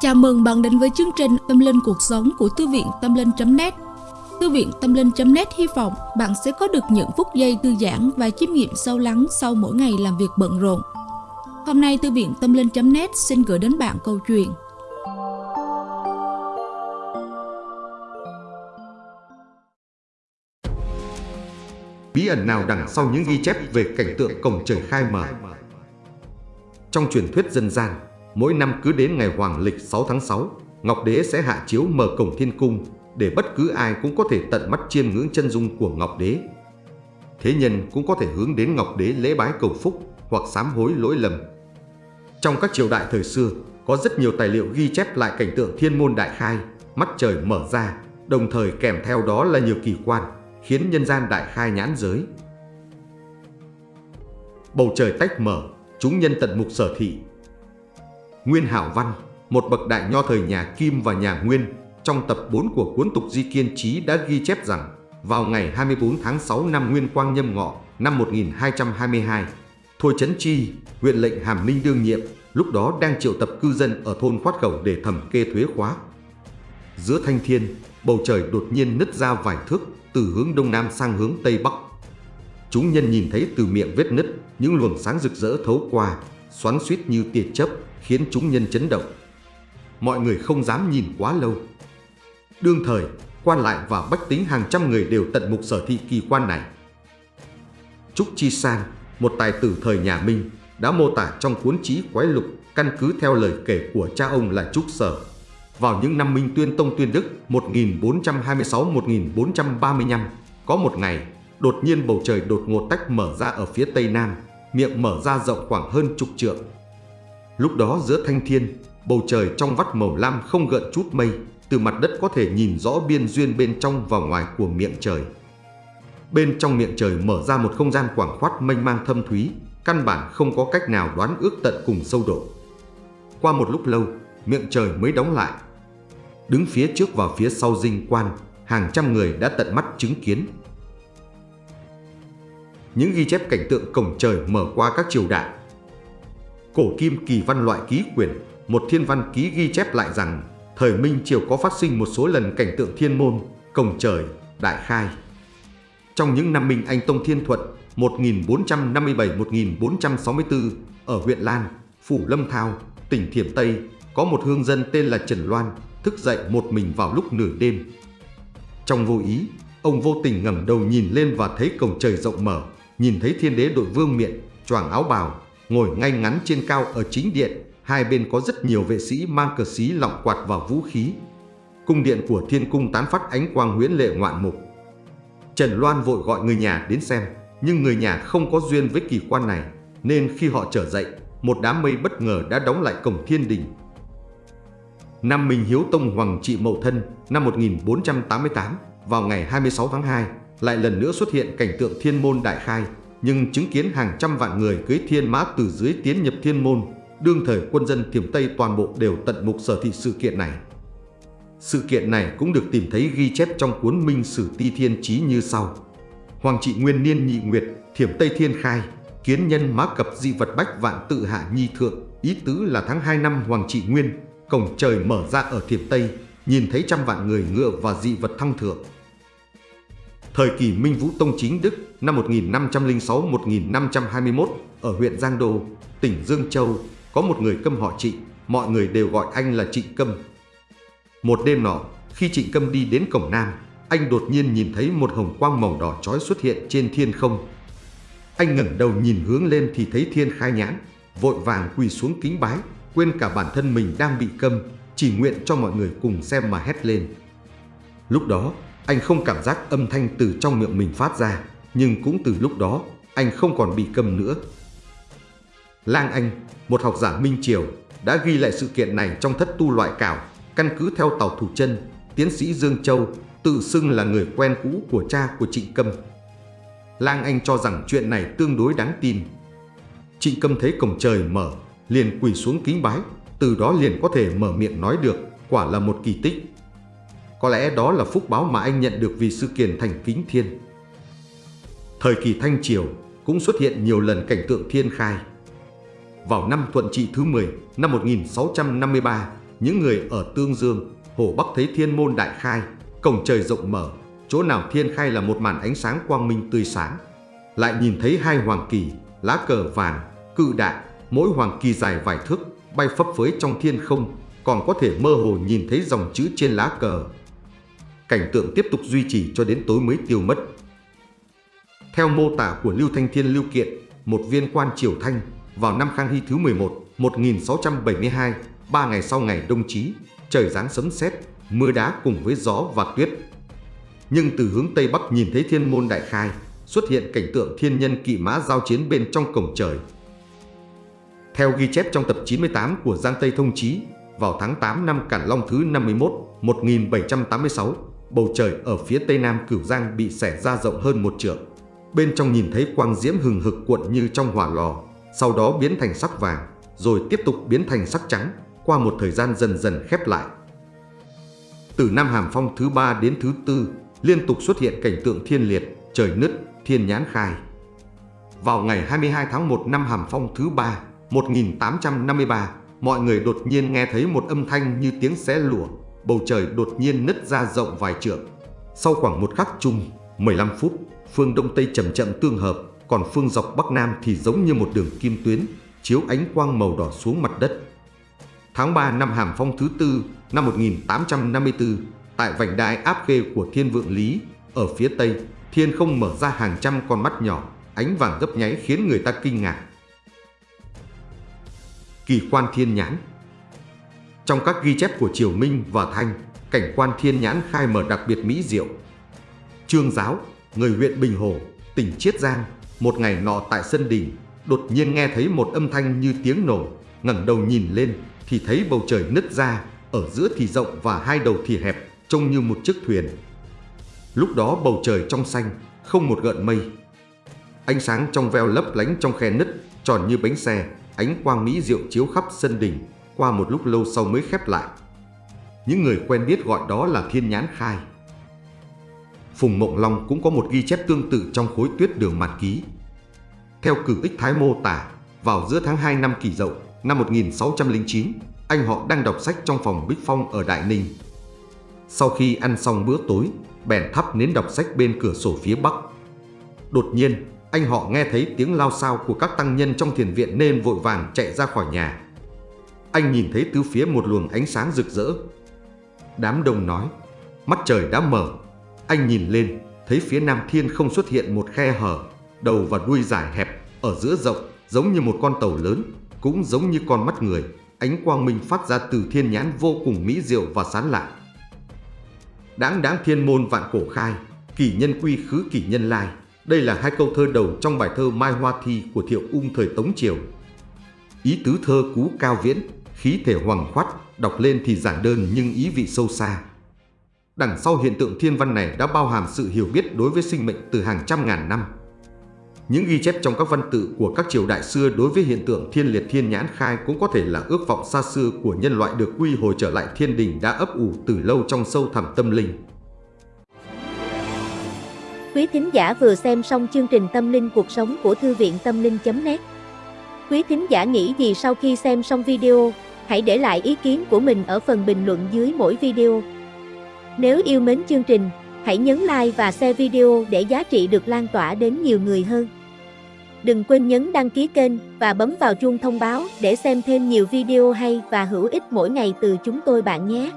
Chào mừng bạn đến với chương trình Tâm Linh Cuộc Sống của Thư viện Tâm Linh.net Thư viện Tâm Linh.net hy vọng bạn sẽ có được những phút giây thư giãn và chiêm nghiệm sâu lắng sau mỗi ngày làm việc bận rộn. Hôm nay Thư viện Tâm Linh.net xin gửi đến bạn câu chuyện. Bí ẩn nào đằng sau những ghi chép về cảnh tượng cổng trời khai mở? Trong truyền thuyết dân gian, mỗi năm cứ đến ngày hoàng lịch 6 tháng 6, Ngọc Đế sẽ hạ chiếu mở cổng thiên cung để bất cứ ai cũng có thể tận mắt chiêm ngưỡng chân dung của Ngọc Đế. Thế nhân cũng có thể hướng đến Ngọc Đế lễ bái cầu phúc hoặc sám hối lỗi lầm. Trong các triều đại thời xưa, có rất nhiều tài liệu ghi chép lại cảnh tượng thiên môn đại khai, mắt trời mở ra, đồng thời kèm theo đó là nhiều kỳ quan, khiến nhân gian đại khai nhãn giới. Bầu trời tách mở, chúng nhân tận mục sở thị, Nguyên Hảo Văn, một bậc đại nho thời nhà Kim và nhà Nguyên, trong tập 4 của cuốn Tục Di Kiên Trí đã ghi chép rằng vào ngày 24 tháng 6 năm Nguyên Quang Nhâm Ngọ năm 1222, Thôi Trấn Chi, huyện lệnh Hàm Ninh đương nhiệm, lúc đó đang triệu tập cư dân ở thôn Khoát Khẩu để thẩm kê thuế khóa. Giữa thanh thiên, bầu trời đột nhiên nứt ra vài thước từ hướng đông nam sang hướng tây bắc. Chúng nhân nhìn thấy từ miệng vết nứt những luồng sáng rực rỡ thấu qua, xoắn suýt như tia chớp, khiến chúng nhân chấn động. Mọi người không dám nhìn quá lâu. Đương thời, quan lại và bách tính hàng trăm người đều tận mục sở thị kỳ quan này. Trúc Chi San, một tài tử thời nhà Minh, đã mô tả trong cuốn trí quái lục căn cứ theo lời kể của cha ông là Trúc Sở. Vào những năm Minh Tuyên Tông Tuyên Đức 1426-1435, có một ngày, đột nhiên bầu trời đột ngột tách mở ra ở phía tây nam, miệng mở ra rộng khoảng hơn chục trượng, Lúc đó giữa thanh thiên, bầu trời trong vắt màu lam không gợn chút mây, từ mặt đất có thể nhìn rõ biên duyên bên trong và ngoài của miệng trời. Bên trong miệng trời mở ra một không gian quảng khoát mênh mang thâm thúy, căn bản không có cách nào đoán ước tận cùng sâu độ. Qua một lúc lâu, miệng trời mới đóng lại. Đứng phía trước và phía sau dinh quan, hàng trăm người đã tận mắt chứng kiến. Những ghi chép cảnh tượng cổng trời mở qua các triều đại Cổ kim kỳ văn loại ký quyển, một thiên văn ký ghi chép lại rằng thời Minh Triều có phát sinh một số lần cảnh tượng thiên môn, cổng trời, đại khai. Trong những năm Minh Anh Tông Thiên Thuận 1457-1464 ở huyện Lan, Phủ Lâm Thao, tỉnh Thiểm Tây, có một hương dân tên là Trần Loan thức dậy một mình vào lúc nửa đêm. Trong vô ý, ông vô tình ngẩng đầu nhìn lên và thấy cổng trời rộng mở, nhìn thấy thiên đế đội vương miện, choàng áo bào, ngồi ngay ngắn trên cao ở chính điện, hai bên có rất nhiều vệ sĩ mang cờ xí lọng quạt và vũ khí. Cung điện của thiên cung tán phát ánh quang huyễn lệ ngoạn mục. Trần Loan vội gọi người nhà đến xem, nhưng người nhà không có duyên với kỳ quan này, nên khi họ trở dậy, một đám mây bất ngờ đã đóng lại cổng thiên đình. Năm Minh Hiếu Tông Hoàng trị Mậu Thân năm 1488, vào ngày 26 tháng 2, lại lần nữa xuất hiện cảnh tượng thiên môn đại khai, nhưng chứng kiến hàng trăm vạn người cưới thiên mã từ dưới tiến nhập thiên môn, đương thời quân dân thiểm Tây toàn bộ đều tận mục sở thị sự kiện này. Sự kiện này cũng được tìm thấy ghi chép trong cuốn Minh Sử Ti Thiên Chí như sau. Hoàng trị Nguyên Niên Nhị Nguyệt, Thiểm Tây Thiên Khai, kiến nhân má cập di vật bách vạn tự hạ nhi thượng, ý tứ là tháng 2 năm Hoàng trị Nguyên, cổng trời mở ra ở Thiểm Tây, nhìn thấy trăm vạn người ngựa và dị vật thăng thượng. Thời kỳ Minh Vũ Tông Chính Đức năm 1506-1521 ở huyện Giang Đô, tỉnh Dương Châu, có một người câm họ Trịnh, mọi người đều gọi anh là Trịnh Câm. Một đêm nọ, khi Trịnh Câm đi đến cổng Nam, anh đột nhiên nhìn thấy một hồng quang màu đỏ chói xuất hiện trên thiên không. Anh ngẩng đầu nhìn hướng lên thì thấy thiên khai nhãn, vội vàng quỳ xuống kính bái, quên cả bản thân mình đang bị câm, chỉ nguyện cho mọi người cùng xem mà hét lên. Lúc đó, anh không cảm giác âm thanh từ trong miệng mình phát ra, nhưng cũng từ lúc đó, anh không còn bị câm nữa. Lang Anh, một học giả Minh Triều, đã ghi lại sự kiện này trong thất tu loại cảo, căn cứ theo tàu thủ chân, tiến sĩ Dương Châu, tự xưng là người quen cũ của cha của Trịnh Câm. Lang Anh cho rằng chuyện này tương đối đáng tin. Trịnh Câm thấy cổng trời mở, liền quỳ xuống kính bái, từ đó liền có thể mở miệng nói được, quả là một kỳ tích. Có lẽ đó là phúc báo mà anh nhận được vì sự kiện thành kính thiên. Thời kỳ Thanh Triều cũng xuất hiện nhiều lần cảnh tượng thiên khai. Vào năm Thuận Trị thứ 10, năm 1653, những người ở Tương Dương, Hồ Bắc thấy thiên môn đại khai, cổng trời rộng mở, chỗ nào thiên khai là một màn ánh sáng quang minh tươi sáng. Lại nhìn thấy hai hoàng kỳ, lá cờ vàng, cự đại, mỗi hoàng kỳ dài vài thước, bay phấp phới trong thiên không, còn có thể mơ hồ nhìn thấy dòng chữ trên lá cờ. Cảnh tượng tiếp tục duy trì cho đến tối mới tiêu mất. Theo mô tả của Lưu Thanh Thiên Lưu Kiện, một viên quan triều Thanh, vào năm Khang Hy thứ 11, 1672, ba ngày sau ngày đông chí, trời giáng sấm sét, mưa đá cùng với gió và tuyết. Nhưng từ hướng Tây Bắc nhìn thấy thiên môn đại khai, xuất hiện cảnh tượng thiên nhân kỵ mã giao chiến bên trong cổng trời. Theo ghi chép trong tập 98 của Giang Tây Thông Chí, vào tháng 8 năm Cản Long thứ 51, 1786, bầu trời ở phía tây nam Cửu Giang bị xẻ ra rộng hơn một trượng. Bên trong nhìn thấy quang diễm hừng hực cuộn như trong hỏa lò, sau đó biến thành sắc vàng, rồi tiếp tục biến thành sắc trắng, qua một thời gian dần dần khép lại. Từ năm Hàm Phong thứ ba đến thứ tư, liên tục xuất hiện cảnh tượng thiên liệt, trời nứt, thiên nhãn khai. Vào ngày 22 tháng 1 năm Hàm Phong thứ ba, 1853, mọi người đột nhiên nghe thấy một âm thanh như tiếng xé lụa, bầu trời đột nhiên nứt ra rộng vài trượng. Sau khoảng một khắc chung, 15 phút, phương Đông Tây chậm chậm tương hợp, còn phương dọc Bắc Nam thì giống như một đường kim tuyến, chiếu ánh quang màu đỏ xuống mặt đất. Tháng 3 năm Hàm Phong thứ tư năm 1854, tại vành đai áp khê của Thiên Vượng Lý, ở phía Tây, thiên không mở ra hàng trăm con mắt nhỏ, ánh vàng gấp nháy khiến người ta kinh ngạc. Kỳ quan thiên nhãn trong các ghi chép của Triều Minh và Thanh, cảnh quan thiên nhãn khai mở đặc biệt mỹ diệu. Trương Giáo, người huyện Bình Hồ, tỉnh Chiết Giang, một ngày nọ tại sân đình, đột nhiên nghe thấy một âm thanh như tiếng nổ, ngẩng đầu nhìn lên thì thấy bầu trời nứt ra, ở giữa thì rộng và hai đầu thì hẹp, trông như một chiếc thuyền. Lúc đó bầu trời trong xanh, không một gợn mây. Ánh sáng trong veo lấp lánh trong khe nứt, tròn như bánh xe, ánh quang mỹ diệu chiếu khắp sân đình, qua một lúc lâu sau mới khép lại. Những người quen biết gọi đó là thiên nhãn khai. Phùng Mộng Long cũng có một ghi chép tương tự trong khối tuyết đường mạt ký. Theo cử ích Thái mô tả, vào giữa tháng 2 năm kỷ dậu, năm 1609, anh họ đang đọc sách trong phòng Bích Phong ở Đại Ninh. Sau khi ăn xong bữa tối, bèn thắp nến đọc sách bên cửa sổ phía bắc. Đột nhiên, anh họ nghe thấy tiếng lao sao của các tăng nhân trong thiền viện nên vội vàng chạy ra khỏi nhà. Anh nhìn thấy tứ phía một luồng ánh sáng rực rỡ. Đám đông nói, mắt trời đã mở. Anh nhìn lên, thấy phía nam thiên không xuất hiện một khe hở, đầu và đuôi dài hẹp, ở giữa rộng, giống như một con tàu lớn, cũng giống như con mắt người. Ánh quang minh phát ra từ thiên nhãn vô cùng mỹ diệu và sán lạ. Đáng đáng thiên môn vạn cổ khai, kỷ nhân quy khứ kỷ nhân lai. Đây là hai câu thơ đầu trong bài thơ Mai Hoa Thi của Thiệu Ung thời Tống Triều. Ý tứ thơ cú cao viễn, khí thể hoàng khoát, đọc lên thì giản đơn nhưng ý vị sâu xa. Đằng sau hiện tượng thiên văn này đã bao hàm sự hiểu biết đối với sinh mệnh từ hàng trăm ngàn năm. Những ghi chép trong các văn tự của các triều đại xưa đối với hiện tượng thiên liệt thiên nhãn khai cũng có thể là ước vọng xa xưa của nhân loại được quy hồi trở lại thiên đình đã ấp ủ từ lâu trong sâu thẳm tâm linh. Quý thính giả vừa xem xong chương trình Tâm linh cuộc sống của Thư viện Tâm linh.net Quý thính giả nghĩ gì sau khi xem xong video, hãy để lại ý kiến của mình ở phần bình luận dưới mỗi video. Nếu yêu mến chương trình, hãy nhấn like và share video để giá trị được lan tỏa đến nhiều người hơn. Đừng quên nhấn đăng ký kênh và bấm vào chuông thông báo để xem thêm nhiều video hay và hữu ích mỗi ngày từ chúng tôi bạn nhé.